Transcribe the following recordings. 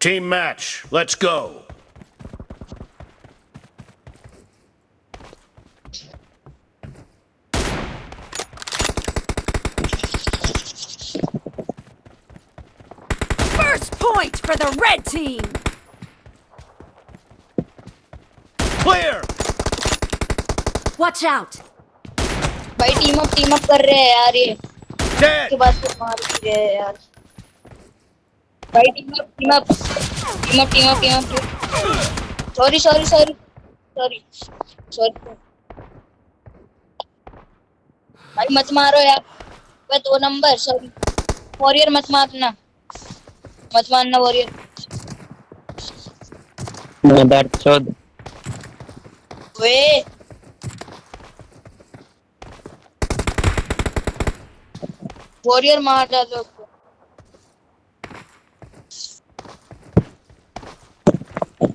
Team match, let's go. First point for the red team. Clear! Watch out. भाई team up team up कर रहे हैं यार ये Dead! के बाद तो मार भी रहे हैं यार भाई team up team up team up team up team up sorry sorry sorry sorry sorry भाई मत मारो यार। भाई दो नंबर सॉरी वॉरियर मत मारना। मत मारना वॉरियर मदर चोद वे वॉरियर मार डालो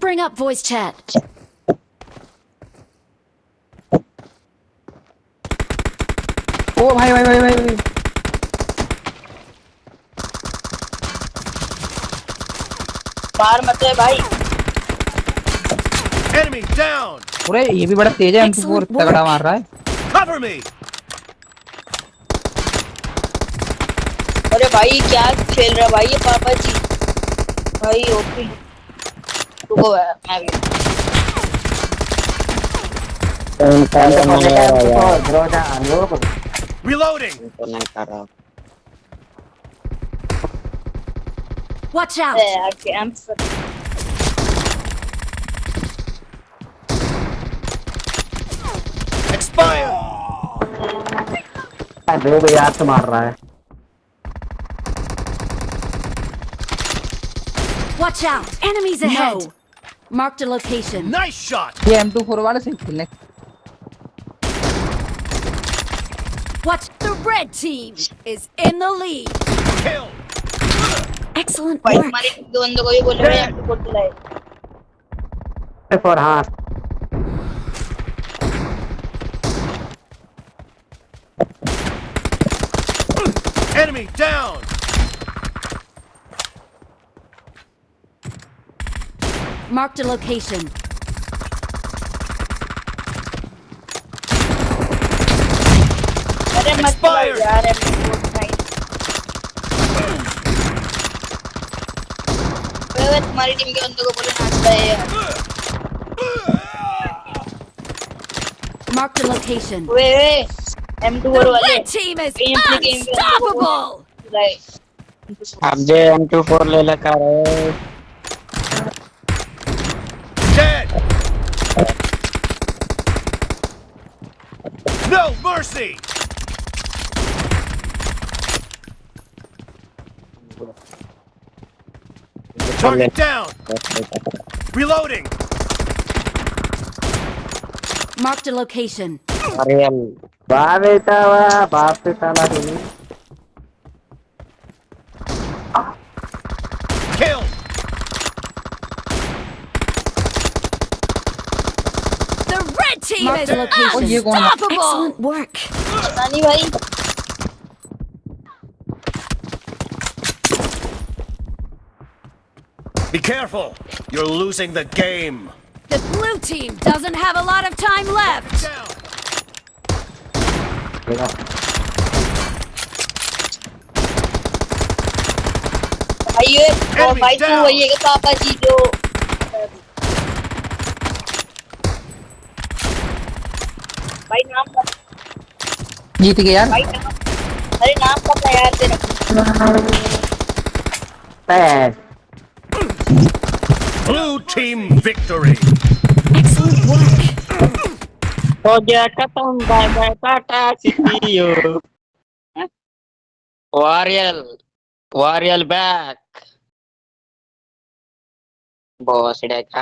Bring up voice chat. ओ भाई भाई भाई भाई भाई। बाहर मत है भाई Enemy down! अरे ये भी बड़ा तेज है एम फोर तगड़ा मार रहा है Cover me! अरे भाई क्या खेल रहा है भाई ये पापा जी भाई OP रुको भाई, मैं भी Reloading! तो नहीं कर रहा Watch out. अरे यार कैंप Expire! दो को याद से मार रहा है Watch out. Enemies ahead. Marked a location. Nice shot! ये एम टू फोर वाले से खेलने Watch. The red team is in the lead. Kill! Excellent भाई work. हमारे दो बंदों को ही बोल रहे हैं बोल दिलाए फोर हाँ Enemy down! Marked a location. अरे मत Expired. यार M4 वे तुम्हारी टीम के बंदों को बोले नाचता है यार Marked a location. Way way M2 The वाले red team is Game play, game play. unstoppable. Like अब जे एम टू फोर ले लगा है No mercy! Target down! Reloading! Marked a location. team Marked is location. unstoppable! Excellent work. Anyway. Be careful! You're losing the game! The blue team doesn't have a lot of time left! Ayun! Oh, fight mo! Wala ka papadito! भाई नाम बता जीत गया यार भाई नाम अरे नाम पता यार तेरा पैस Blue team victory! Excellent work. हो गया खत्म bye bye Tata C you वारियल वारियल बैक बॉस डेका